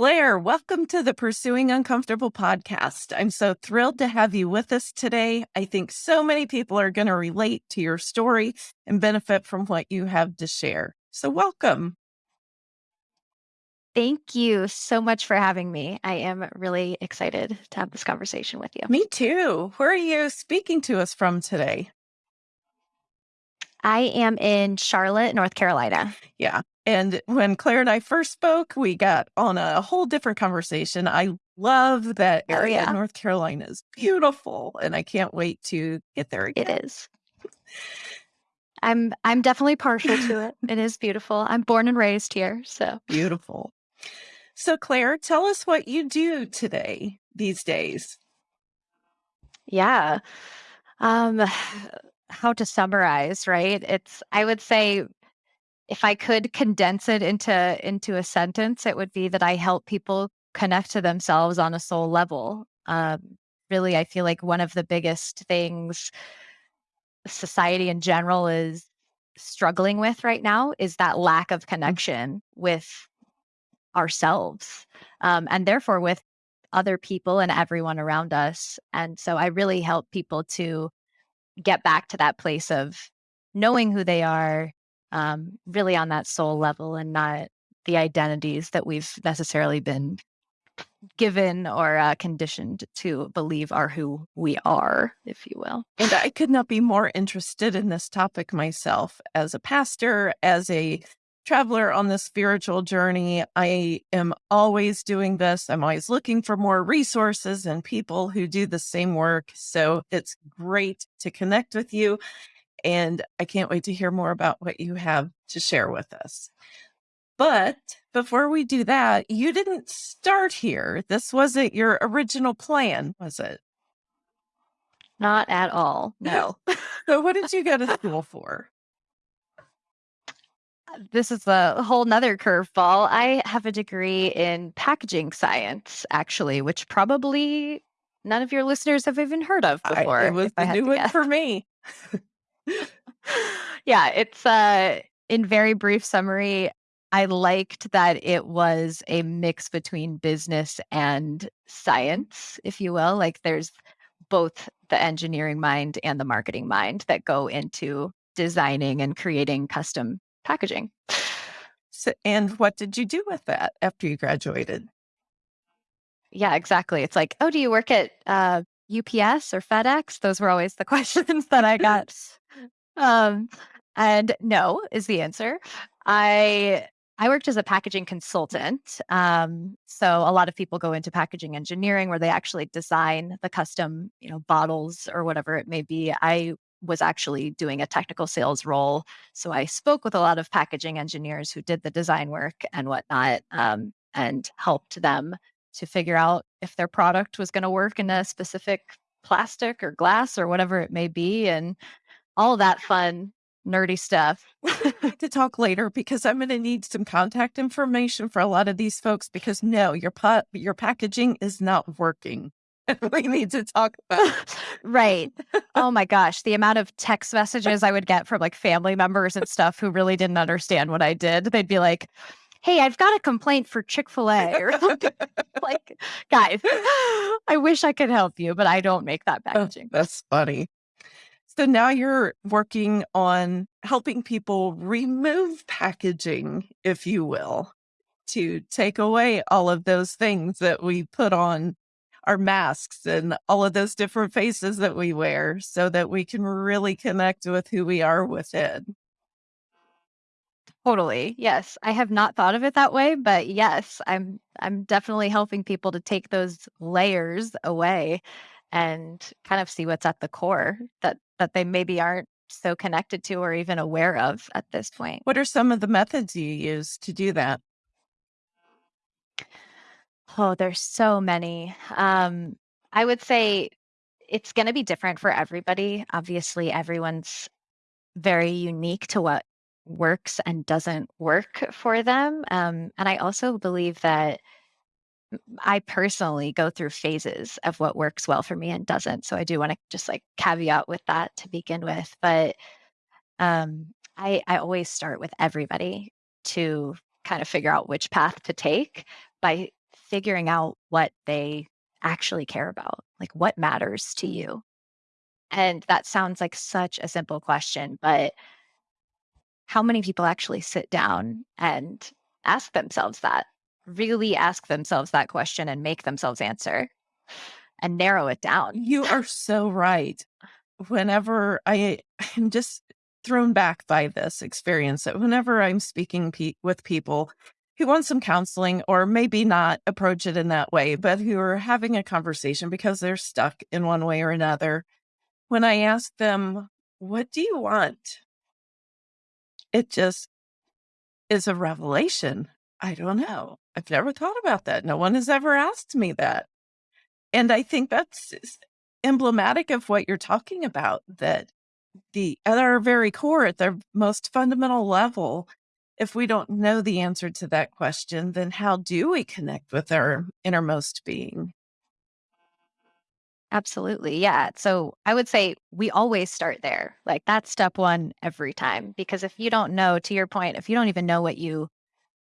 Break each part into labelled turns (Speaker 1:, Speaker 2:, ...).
Speaker 1: Claire, welcome to the Pursuing Uncomfortable podcast. I'm so thrilled to have you with us today. I think so many people are going to relate to your story and benefit from what you have to share. So, welcome.
Speaker 2: Thank you so much for having me. I am really excited to have this conversation with you.
Speaker 1: Me too. Where are you speaking to us from today?
Speaker 2: I am in Charlotte, North Carolina.
Speaker 1: Yeah. And when Claire and I first spoke, we got on a whole different conversation. I love that
Speaker 2: Oh,
Speaker 1: area. North Carolina is beautiful, and I can't wait to get there again.
Speaker 2: It is. I'm I'm definitely partial to it. It is beautiful. I'm born and raised here, so
Speaker 1: Beautiful. So, Claire, tell us what you do today, these days.
Speaker 2: yeah. Um how to summarize, right? It's I would say if I could condense it into into a sentence, it would be that I help people connect to themselves on a soul level. Um really I feel like one of the biggest things society in general is struggling with right now is that lack of connection with ourselves um, and therefore with other people and everyone around us. And so I really help people to get back to that place of knowing who they are, um, really on that soul level and not the identities that we've necessarily been given or uh, conditioned to believe are who we are, if you will.
Speaker 1: And I could not be more interested in this topic myself as a pastor, as a traveler on the spiritual journey. I am always doing this. I'm always looking for more resources and people who do the same work. So it's great to connect with you. And I can't wait to hear more about what you have to share with us. But before we do that, you didn't start here. This wasn't your original plan, was it?
Speaker 2: Not at all. No.
Speaker 1: So, what did you go to school for?
Speaker 2: This is a whole nother curveball. I have a degree in packaging science, actually, which probably none of your listeners have even heard of
Speaker 1: I,
Speaker 2: before.
Speaker 1: it was
Speaker 2: I
Speaker 1: the new one for me.
Speaker 2: yeah, it's uh in very brief summary, I liked that it was a mix between business and science, if you will. Like there's both the engineering mind and the marketing mind that go into designing and creating custom packaging.
Speaker 1: So, and what did you do with that after you graduated?
Speaker 2: Yeah, exactly. It's like, oh, do you work at uh, UPS or FedEx? Those were always the questions that I got. Um, and no is the answer. I I worked as a packaging consultant. Um, so a lot of people go into packaging engineering where they actually design the custom, you know, bottles or whatever it may be. I was actually doing a technical sales role. So I spoke with a lot of packaging engineers who did the design work and whatnot, um, and helped them to figure out if their product was going to work in a specific plastic or glass or whatever it may be, and all that fun nerdy stuff.
Speaker 1: to talk later because I'm going to need some contact information for a lot of these folks because no, your pa- your packaging is not working. We need to talk about.
Speaker 2: right. Oh my gosh, the amount of text messages I would get from like family members and stuff who really didn't understand what I did. They'd be like, "Hey, I've got a complaint for Chick-fil-A." Or something. like, guys, I wish I could help you, but I don't make that
Speaker 1: Oh,
Speaker 2: packaging.
Speaker 1: that's funny. So now you're working on helping people remove packaging, if you will, to take away all of those things that we put on our masks and all of those different faces that we wear so that we can really connect with who we are within.
Speaker 2: Totally. Yes. I have not thought of it that way, but yes, I'm I'm definitely helping people to take those layers away and kind of see what's at the core that that they maybe aren't so connected to or even aware of at this point.
Speaker 1: What are some of the methods you use to do that?
Speaker 2: Oh, there's so many. Um I would say it's going to be different for everybody. Obviously, everyone's very unique to what works and doesn't work for them. Um, and I also believe that I personally go through phases of what works well for me and doesn't. So I do want to just like caveat with that to begin with. But um, I, I always start with everybody to kind of figure out which path to take by figuring out what they actually care about, like what matters to
Speaker 1: Mm.
Speaker 2: you. And that sounds like such a simple question, but how many people actually sit down and ask themselves that? Really ask themselves that question and make themselves answer and narrow it down.
Speaker 1: You are so right. Whenever I am just thrown back by this experience that whenever I'm speaking pe with people who want some counseling or maybe not approach it in that way, but who are having a conversation because they're stuck in one way or another, when I ask them, "What do you want?" It just is a revelation. I don't know. I've never thought about that. No one has ever asked me that. And I think that's emblematic of what you're talking about, that the at our very core, at their most fundamental level, if we don't know the answer to that question, then how do we connect with our innermost being?
Speaker 2: Absolutely. Yeah. So I would say we always start there. Like that's step one every time. Because if you don't know, to your point, if you don't even know what you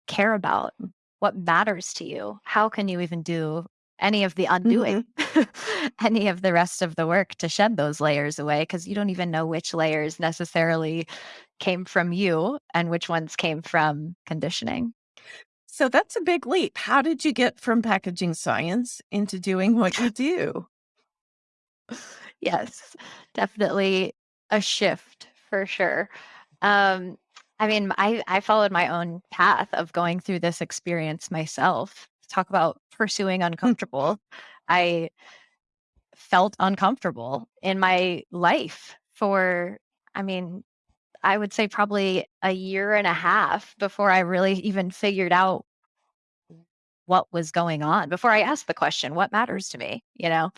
Speaker 2: care about, what matters to you, how can you even do any of the undoing,
Speaker 1: Mhm.
Speaker 2: any of the rest of the work to shed those layers away? Because you don't even know which layers necessarily came from you and which ones came from conditioning.
Speaker 1: So that's a big leap. How did you get from packaging science into doing what you do?
Speaker 2: Yes, definitely a shift for sure. Um, I mean, I I followed my own path of going through this experience myself. Talk about pursuing uncomfortable. I felt uncomfortable in my life for, I mean, I would say probably a year and a half before I really even figured out what was going on, before I asked the question, what matters to me, you know?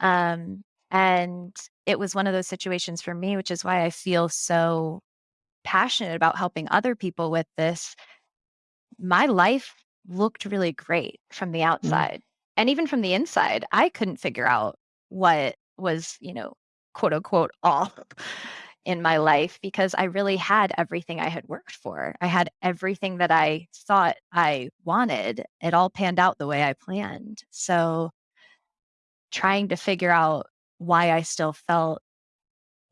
Speaker 2: Um, and it was one of those situations for me, which is why I feel so passionate about helping other people with this. My life looked really great from the
Speaker 1: Mm.
Speaker 2: outside. And even from the inside, I couldn't figure out what was, you know, quote unquote off in my life because I really had everything I had worked for. I had everything that I thought I wanted. It all panned out the way I planned. So trying to figure out why I still felt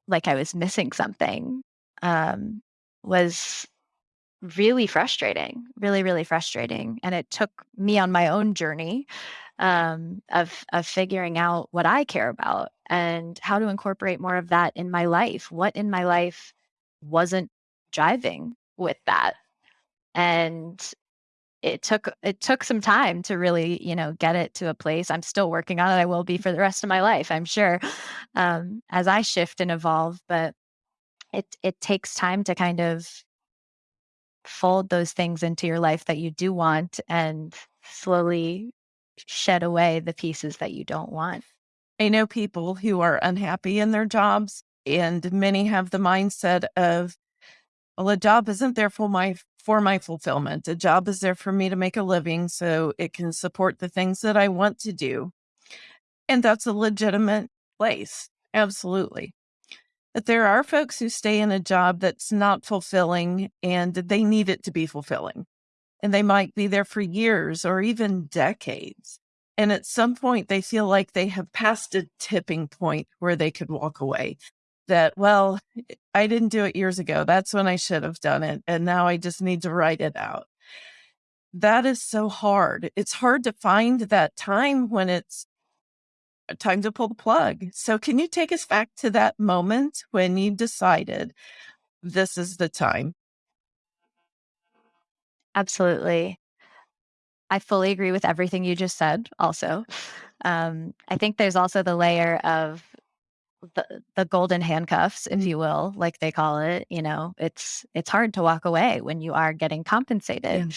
Speaker 2: like I was missing something, um, was really frustrating, really, really frustrating. And it took me on my own journey um, of of figuring out what I care about and how to incorporate more of that in my life. What in my life wasn't driving with that, and it took it took some time to really, you know, get it to a place. I'm still working on it. I will be for the rest of my life, I'm sure, um, as I shift and evolve. But it it takes time to kind of fold those things into your life that you do want and slowly shed away the pieces that you don't want.
Speaker 1: I know people who are unhappy in their jobs, and many have the mindset of, well, a job isn't there for my for my fulfillment. A job is there for me to make a living so it can support the things that I want to do. And that's a legitimate place. Absolutely. But there are folks who stay in a job that's not fulfilling and they need it to be fulfilling. And they might be there for years or even decades. And at some point, they feel like they have passed a tipping point where they could walk away. That, well, I didn't do it years ago. That's when I should have done it. And now I just need to write it out. That is so hard. It's hard to find that time when it's time to pull the plug. So, can you take us back to that moment when you decided this is the time?
Speaker 2: Absolutely. I fully agree with everything you just said also. Um, I think there's also the layer of the the golden handcuffs, if
Speaker 1: Mm,
Speaker 2: you will, like they call it, you know, it's it's hard to walk away when you are getting compensated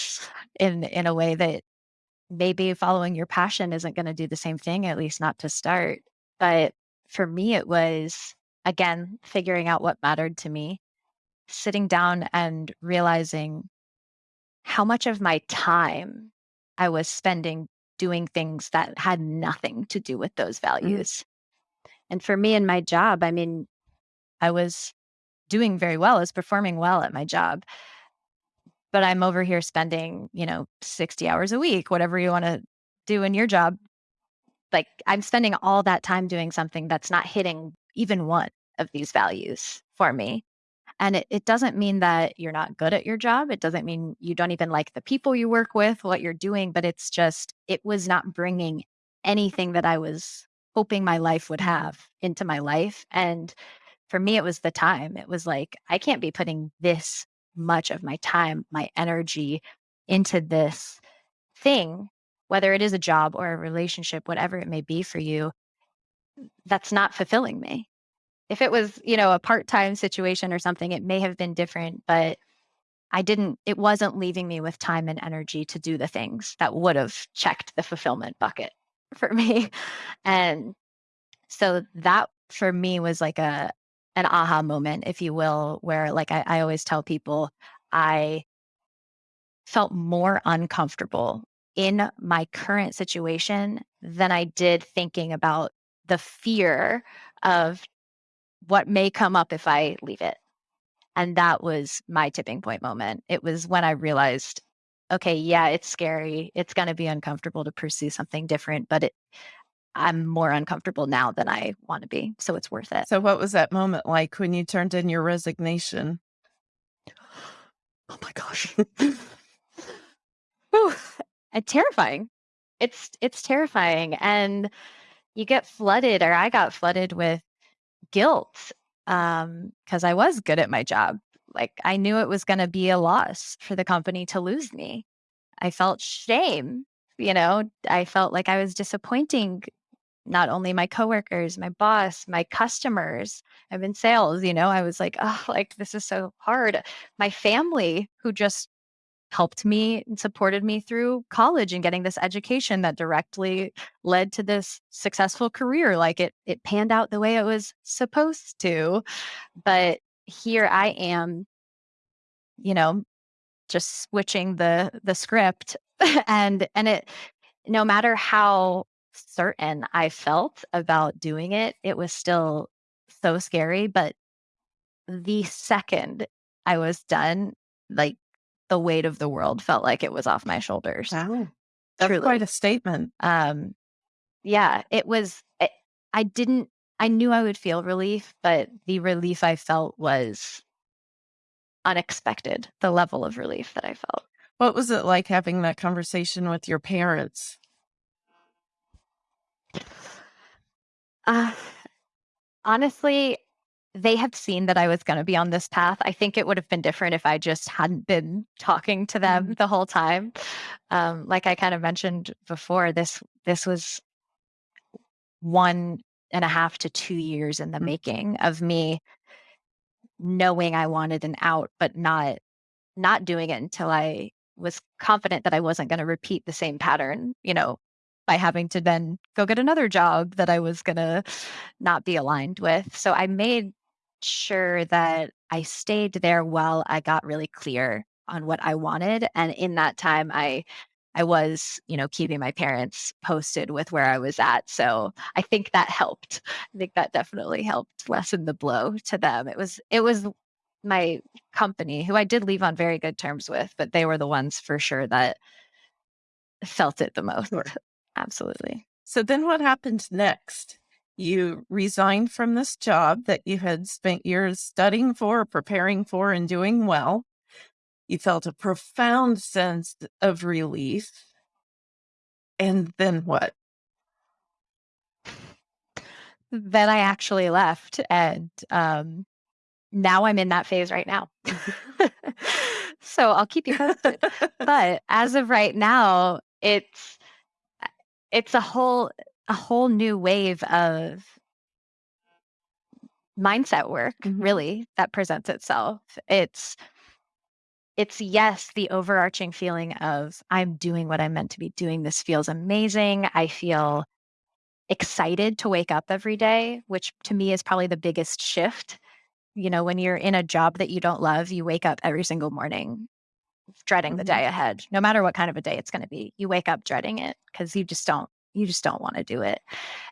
Speaker 2: in in a way that maybe following your passion isn't gonna do the same thing, at least not to start. But for me, it was, again, figuring out what mattered to me, sitting down and realizing how much of my time I was spending doing things that had nothing to do with those
Speaker 1: Mm,
Speaker 2: values. And for me in my job, I mean, I was doing very well, I was performing well at my job, but I'm over here spending, you know, 60 hours a week, whatever you wanna doing your job, like I'm spending all that time doing something that's not hitting even one of these values for me. And it, it doesn't mean that you're not good at your job. It doesn't mean you don't even like the people you work with, what you're doing, but it's just, it was not bringing anything that I was hoping my life would have into my life. And for me, it was the time. It was like, I can't be putting this much of my time, my energy into this thing, whether it is a job or a relationship, whatever it may be for you, that's not fulfilling me. If it was, you know, a part-time situation or something, it may have been different, but I didn't it wasn't leaving me with time and energy to do the things that would have checked the fulfillment bucket for me. And so that for me was like a an aha moment, if you will, where like I, I always tell people I felt more uncomfortable in my current situation than I did thinking about the fear of what may come up if I leave it. And that was my tipping point moment. It was when I realized, okay, yeah, it's scary. It's going to be uncomfortable to pursue something different, but it, I'm more uncomfortable now than I want to be. So it's worth it.
Speaker 1: So, what was that moment like when you turned in your resignation?
Speaker 2: Oh my gosh. Whew, and terrifying. It's it's terrifying, and you get flooded, or I got flooded with guilt um, because I was good at my job. Like I knew it was going to be a loss for the company to lose me. I felt shame. You know, I felt like I was disappointing not only my coworkers, my boss, my customers. I'm in sales, you know, I was like, oh, like this is so hard. My family who just helped me supported me through college and getting this education that directly led to this successful career like it it panned out the way it was supposed to. But here i am you know just switching the the script and and it no matter how certain i felt about doing it it was still so scary but the second i was done like the weight of the world felt like it was off my shoulders.
Speaker 1: Wow. That's Truly. quite a statement. Um,
Speaker 2: yeah, it was, it, eh, I didn't, I knew I would feel relief, but the relief I felt was unexpected, the level of relief that I felt.
Speaker 1: What was it like having that conversation with your parents?
Speaker 2: Uh, honestly, they have seen that I was going to be on this path. I think it would have been different if I just hadn't been talking to them mm-hmm. the whole time. Um, like I kind of mentioned before, this this was one and a half to two years in the mm-hmm. making of me knowing I wanted an out, but not not doing it until I was confident that I wasn't going to repeat the same pattern, you know, by having to then go get another job that I was going to not be aligned with. So I made sure that I stayed there while I got really clear on what I wanted. And in that time, I I was, you know, keeping my parents posted with where I was at. So I think that helped. I think that definitely helped lessen the blow to them. It was it was my company who I did leave on very good terms with, but they were the ones for sure that felt it the most. Sure. Absolutely.
Speaker 1: So then what happened next? You resigned from this job that you had spent years studying for, preparing for, and doing well. You felt a profound sense of relief. And then what?
Speaker 2: Then I actually left. And um, now I'm in that phase right now. so I'll keep you posted. but as of right now, it's it's a whole a whole new wave of mindset work mm-hmm. really that presents itself. It's it's yes the overarching feeling of i'm doing what i'm meant to be doing. This feels amazing. I feel excited to wake up every day which to me is probably the biggest shift. You know when you're in a job that you don't love you wake up every single morning dreading mm-hmm. the day ahead no matter what kind of a day it's going to be. You wake up dreading it because you just don't you just don't want to do it.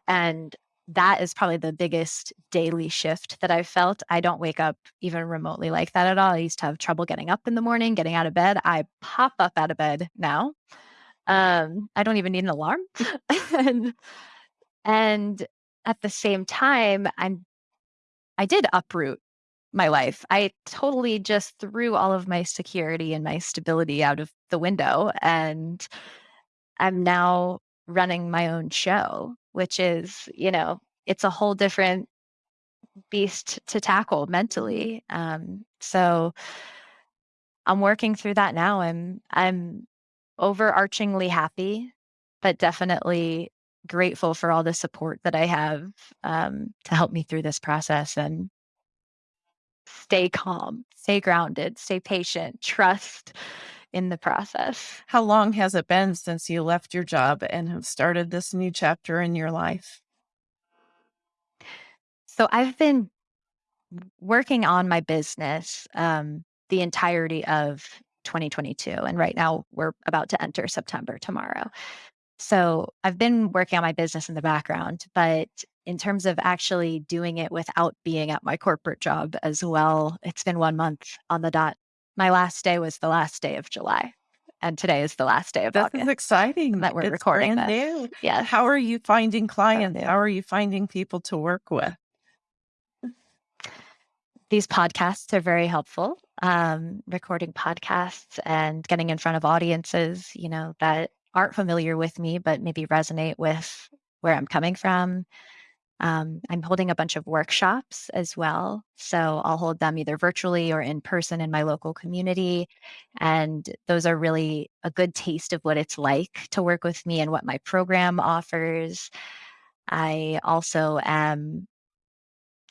Speaker 2: And that is probably the biggest daily shift that I've felt. I don't wake up even remotely like that at all. I used to have trouble getting up in the morning, getting out of bed. I pop up out of bed now. Um, I don't even need an alarm. and, and at the same time, I'm I did uproot my life. I totally just threw all of my security and my stability out of the window and I'm now running my own show, which is, you know, it's a whole different beast to tackle mentally. Um, so I'm working through that now. I'm I'm overarchingly happy, but definitely grateful for all the support that I have um, to help me through this process and stay calm, stay grounded, stay patient, trust in the process.
Speaker 1: How long has it been since you left your job and have started this new chapter in your life?
Speaker 2: So I've been working on my business um, the entirety of 2022. And right now we're about to enter September tomorrow. So I've been working on my business in the background, but in terms of actually doing it without being at my corporate job as well, it's been one month on the dot. My last day was the last day of July. And today is the last day of
Speaker 1: This
Speaker 2: August
Speaker 1: is exciting.
Speaker 2: that we're
Speaker 1: It's
Speaker 2: recording
Speaker 1: brand
Speaker 2: this.
Speaker 1: new.
Speaker 2: Yes.
Speaker 1: How are you finding clients? How are you finding people to work with?
Speaker 2: these podcasts are very helpful. Um, recording podcasts and getting in front of audiences, you know, that aren't familiar with me, but maybe resonate with where I'm coming from. Um, I'm holding a bunch of workshops as well. So I'll hold them either virtually or in person in my local community. And those are really a good taste of what it's like to work with me and what my program offers. I also am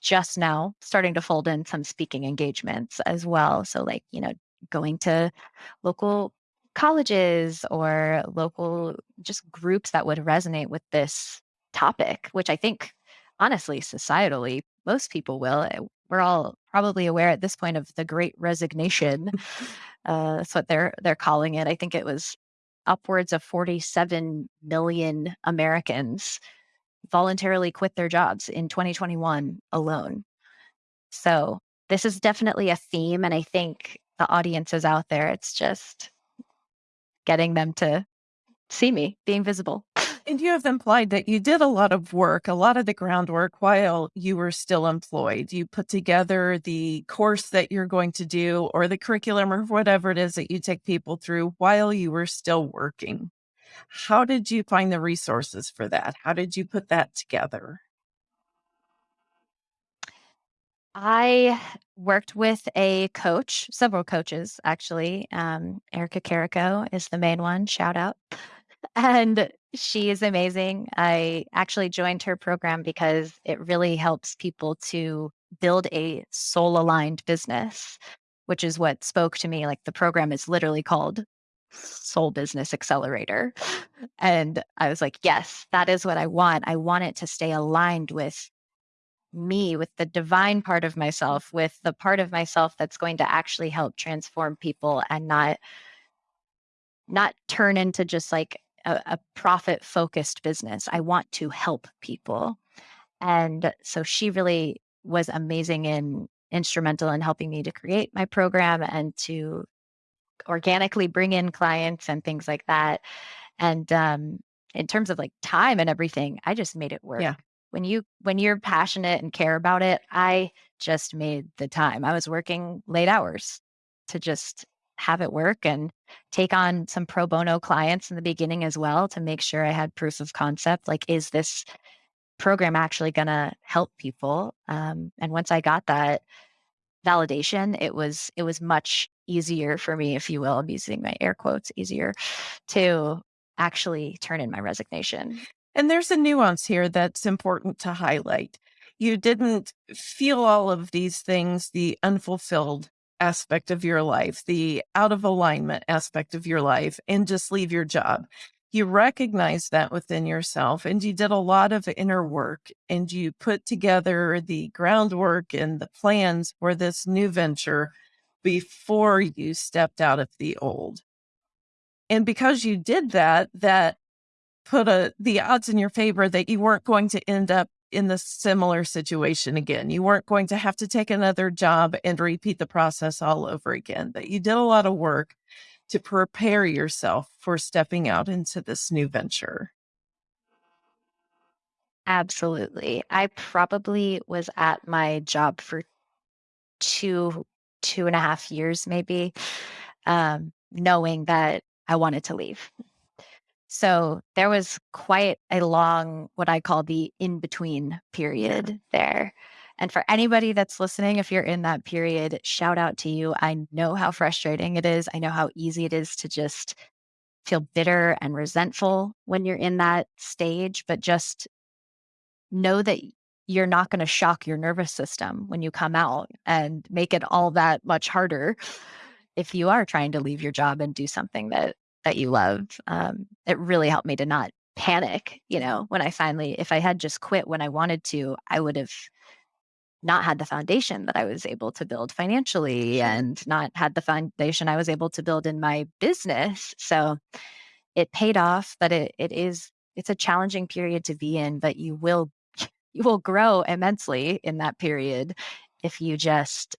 Speaker 2: just now starting to fold in some speaking engagements as well. So, like, you know, going to local colleges or local just groups that would resonate with this topic, which I think honestly, societally, most people will. Eh, We're all probably aware at this point of the great resignation. Uh, that's what they're they're calling it. I think it was upwards of 47 million Americans voluntarily quit their jobs in 2021 alone. So this is definitely a theme. And I think the audiences out there, it's just getting them to see me being visible.
Speaker 1: And you have implied that you did a lot of work, a lot of the groundwork while you were still employed. You put together the course that you're going to do or the curriculum or whatever it is that you take people through while you were still working. How did you find the resources for that? How did you put that together?
Speaker 2: I worked with a coach, several coaches actually. Um, Erica Carico is the main one. Shout out. And she is amazing. I actually joined her program because it really helps people to build a soul aligned business, which is what spoke to me. Like the program is literally called Soul Business Accelerator. And I was like, yes, that is what I want. I want it to stay aligned with me, with the divine part of myself, with the part of myself that's going to actually help transform people and not not turn into just like a, a profit focused business. I want to help people. And so she really was amazing and instrumental in helping me to create my program and to organically bring in clients and things like that. And um, in terms of like time and everything, I just made it work.
Speaker 1: Yeah.
Speaker 2: When you when you're passionate and care about it, I just made the time. I was working late hours to just have it work and take on some pro bono clients in the beginning as well to make sure I had proof of concept. Like, is this program actually going to help people? Um, and once I got that validation, it was it was much easier for me, if you will. I'm using my air quotes, easier to actually turn in my resignation.
Speaker 1: And there's a nuance here that's important to highlight. You didn't feel all of these things, the unfulfilled aspect of your life, the out of alignment aspect of your life, and just leave your job. You recognize that within yourself, and you did a lot of inner work, and you put together the groundwork and the plans for this new venture before you stepped out of the old. And because you did that, that put a the odds in your favor that you weren't going to end up in the similar situation again. You weren't going to have to take another job and repeat the process all over again. But you did a lot of work to prepare yourself for stepping out into this new venture?
Speaker 2: Absolutely. I probably was at my job for two, two and a half years, maybe, um, knowing that I wanted to leave. So there was quite a long, what I call the in between period there. And for anybody that's listening, if you're in that period, shout out to you. I know how frustrating it is. I know how easy it is to just feel bitter and resentful when you're in that stage, but just know that you're not going to shock your nervous system when you come out and make it all that much harder if you are trying to leave your job and do something that that you love. Um, it really helped me to not panic. You know, when I finally, if I had just quit when I wanted to, I would have not had the foundation that I was able to build financially and not had the foundation I was able to build in my business. So it paid off, but it it is it's a challenging period to be in, but you will you will grow immensely in that period if you just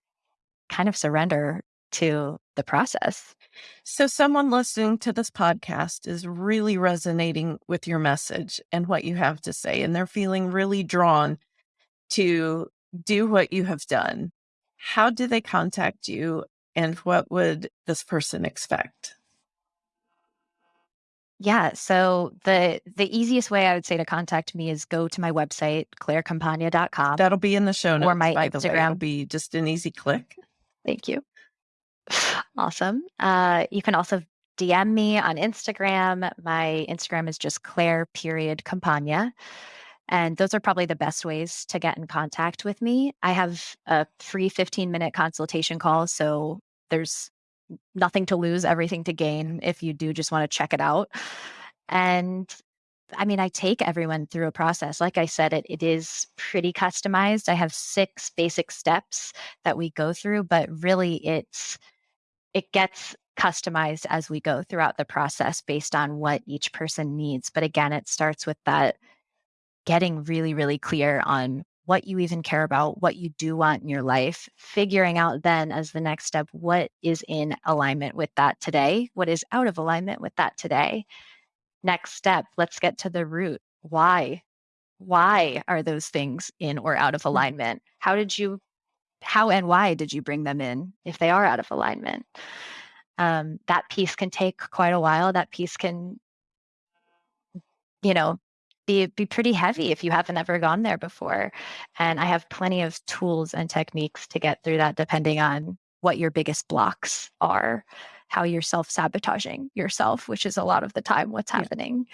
Speaker 2: kind of surrender to the process.
Speaker 1: So, someone listening to this podcast is really resonating with your message and what you have to say, and they're feeling really drawn to do what you have done. How do they contact you, and what would this person expect?
Speaker 2: Yeah, so the the easiest way I would say to contact me is go to my website, clairecampagna.com,
Speaker 1: That'll be in the show notes.
Speaker 2: or my
Speaker 1: by the way. It'll
Speaker 2: Instagram.
Speaker 1: be just an easy click.
Speaker 2: Thank you. Awesome. Uh, you can also DM me on Instagram. My Instagram is just Claire period Campagna. And those are probably the best ways to get in contact with me. I have a free 15 minute consultation call. So there's nothing to lose, everything to gain if you do just want to check it out. And I mean, I take everyone through a process. Like I said, it, it is pretty customized. I have six basic steps that we go through, but really it's it gets customized as we go throughout the process based on what each person needs. But again, it starts with that getting really, really clear on what you even care about, what you do want in your life, figuring out then as the next step what is in alignment with that today, what is out of alignment with that today. Next step, let's get to the root. Why? Why are those things in or out of
Speaker 1: Mm.
Speaker 2: alignment? How did you, how and why did you bring them in if they are out of alignment? Um, that piece can take quite a while. That piece can, you know, be be pretty heavy if you haven't ever gone there before. And I have plenty of tools and techniques to get through that depending on what your biggest blocks are, how you're self-sabotaging yourself, which is a lot of the time what's
Speaker 1: Yeah.
Speaker 2: happening.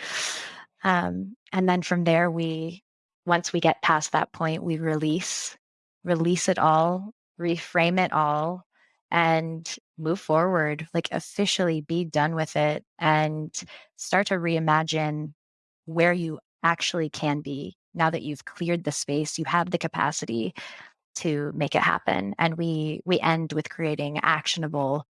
Speaker 2: Um, and then from there we once we get past that point, we release, release it all, reframe it all, and move forward, like officially be done with it and start to reimagine where you actually can be now that you've cleared the space you have the capacity to make it happen and we we end with creating actionable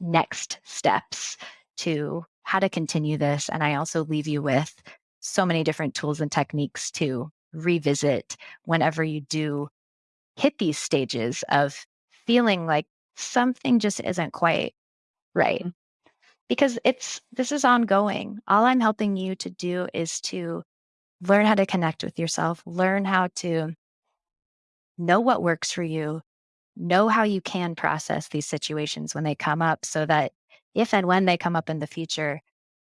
Speaker 2: next steps to how to continue this and i also leave you with so many different tools and techniques to revisit whenever you do hit these stages of feeling like something just isn't quite right
Speaker 1: Mhm.
Speaker 2: because it's this is ongoing all i'm helping you to do is to learn how to connect with yourself, learn how to know what works for you, know how you can process these situations when they come up so that if and when they come up in the future,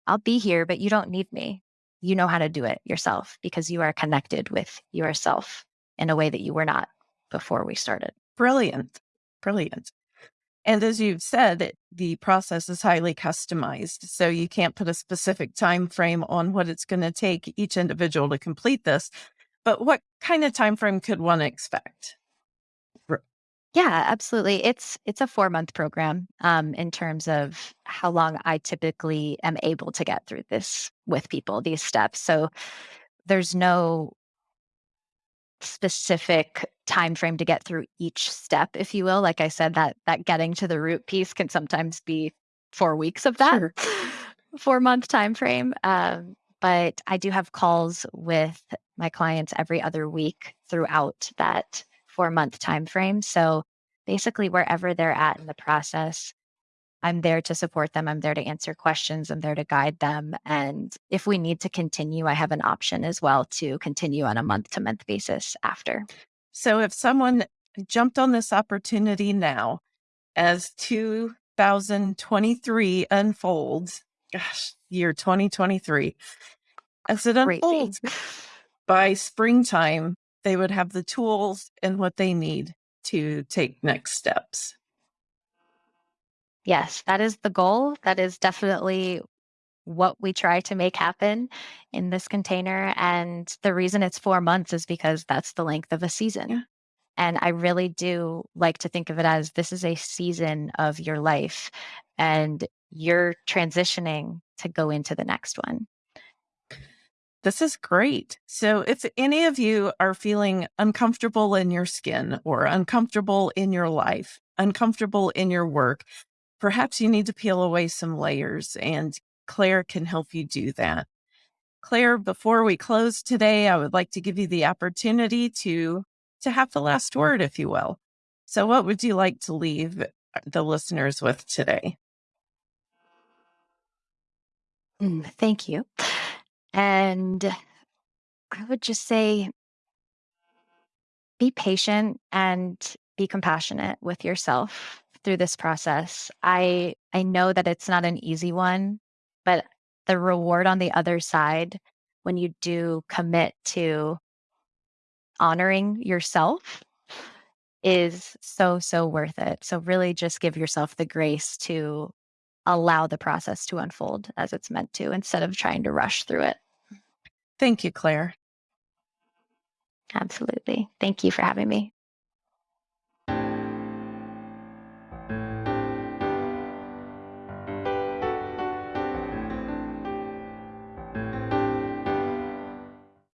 Speaker 2: I'll be here, but you don't need me. You know how to do it yourself because you are connected with yourself in a way that you were not before we started.
Speaker 1: Brilliant. Brilliant. And as you've said, the process is highly customized. So you can't put a specific time frame on what it's going to take each individual to complete this. But what kind of time frame could one expect?
Speaker 2: Yeah, absolutely. It's it's a 4-month program, um, in terms of how long I typically am able to get through this with people, these steps. So, there's no specific time frame to get through each step, if you will. Like I said, that that getting to the root piece can sometimes be 4 weeks of that
Speaker 1: Sure.
Speaker 2: 4-month time frame. Um, but I do have calls with my clients every other week throughout that 4-month time frame. So basically wherever they're at in the process, I'm there to support them. I'm there to answer questions. I'm there to guide them. And if we need to continue, I have an option as well to continue on a month to month basis after.
Speaker 1: So if someone jumped on this opportunity now as 2023 unfolds, gosh, year 2023, as it unfolds by springtime, they would have the tools and what they need to take next steps.
Speaker 2: Yes, that is the goal. That is definitely what we try to make happen in this container. And the reason it's four months is because that's the length of a season.
Speaker 1: Yeah.
Speaker 2: And I really do like to think of it as this is a season of your life and you're transitioning to go into the next one.
Speaker 1: This is great. So, if any of you are feeling uncomfortable in your skin or uncomfortable in your life, uncomfortable in your work, perhaps you need to peel away some layers, and Claire can help you do that. Claire, before we close today, I would like to give you the opportunity to to have the last word, if you will. So, what would you like to leave the listeners with today?
Speaker 2: Mm, thank you. And I would just say be patient and be compassionate with yourself through this process. I I know that it's not an easy one, but the reward on the other side when you do commit to honoring yourself is so so worth it. So really just give yourself the grace to allow the process to unfold as it's meant to instead of trying to rush through it.
Speaker 1: Thank you, Claire.
Speaker 2: Absolutely. Thank you for having me.